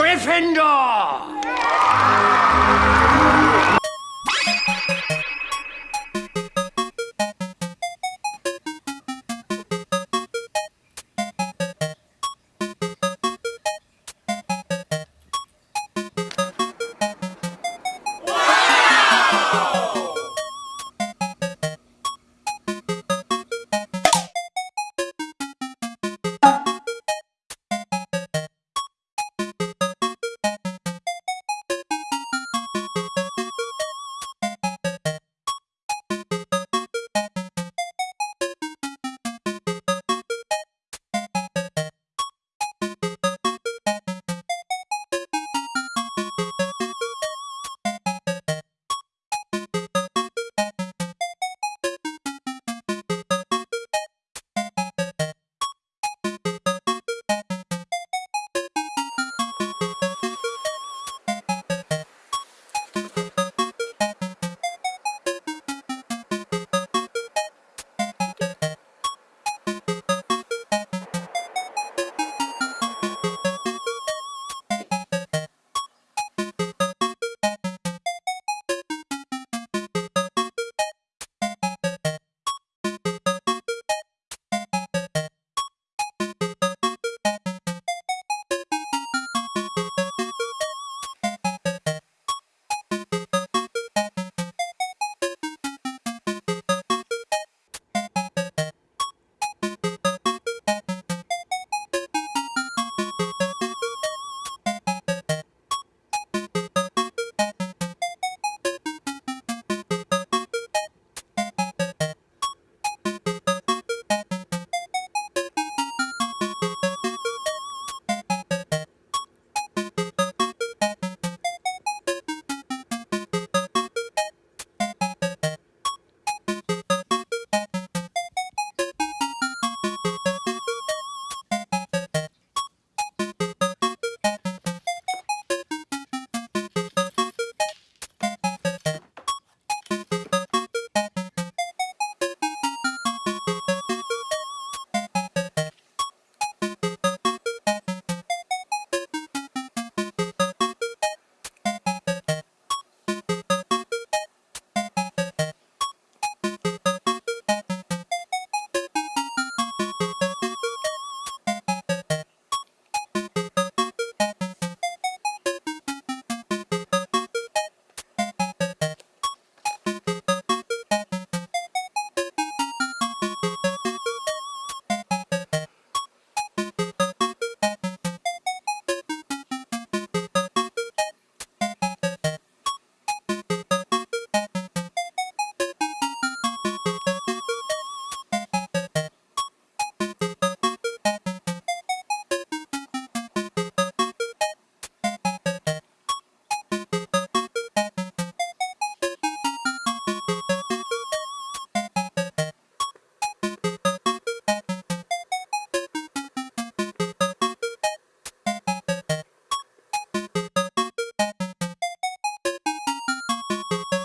Gryffindor! you